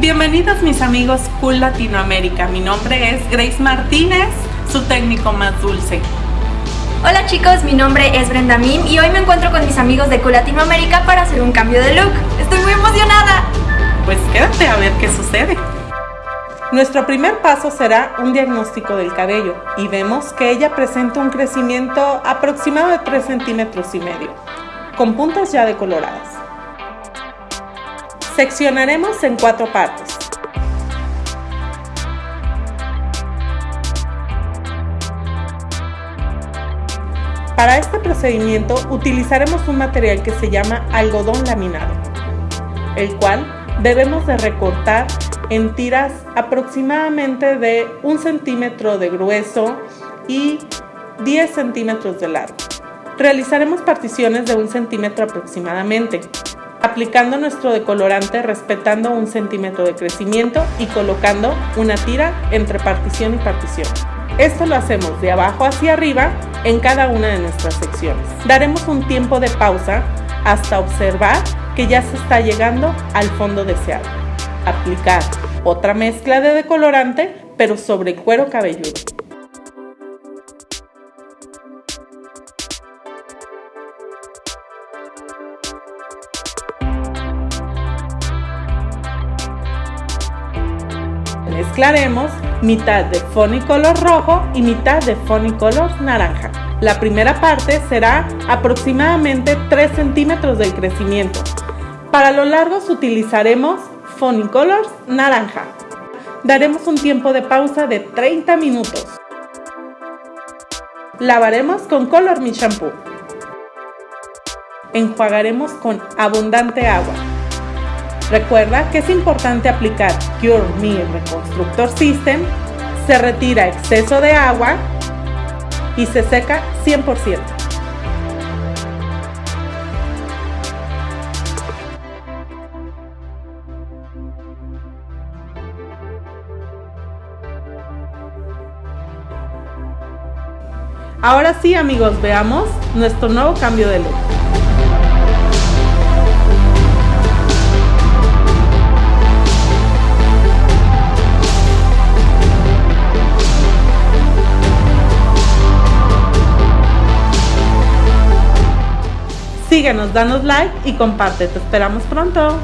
Bienvenidos mis amigos Cool Latinoamérica. Mi nombre es Grace Martínez, su técnico más dulce. Hola chicos, mi nombre es Brenda Min y hoy me encuentro con mis amigos de Cool Latinoamérica para hacer un cambio de look. ¡Estoy muy emocionada! Pues quédate a ver qué sucede. Nuestro primer paso será un diagnóstico del cabello y vemos que ella presenta un crecimiento aproximado de 3 centímetros y medio, con puntas ya decoloradas. Seccionaremos en cuatro partes. Para este procedimiento utilizaremos un material que se llama algodón laminado, el cual debemos de recortar en tiras aproximadamente de un centímetro de grueso y 10 centímetros de largo. Realizaremos particiones de un centímetro aproximadamente aplicando nuestro decolorante respetando un centímetro de crecimiento y colocando una tira entre partición y partición. Esto lo hacemos de abajo hacia arriba en cada una de nuestras secciones. Daremos un tiempo de pausa hasta observar que ya se está llegando al fondo deseado. Aplicar otra mezcla de decolorante pero sobre cuero cabelludo. Mezclaremos mitad de Funny Color rojo y mitad de Funny Color naranja. La primera parte será aproximadamente 3 centímetros del crecimiento. Para los largos utilizaremos Funny Colors naranja. Daremos un tiempo de pausa de 30 minutos. Lavaremos con Color Mi Shampoo. Enjuagaremos con abundante agua. Recuerda que es importante aplicar Cure Me Reconstructor System, se retira exceso de agua y se seca 100%. Ahora sí amigos, veamos nuestro nuevo cambio de look. Síguenos, danos like y comparte. Te esperamos pronto.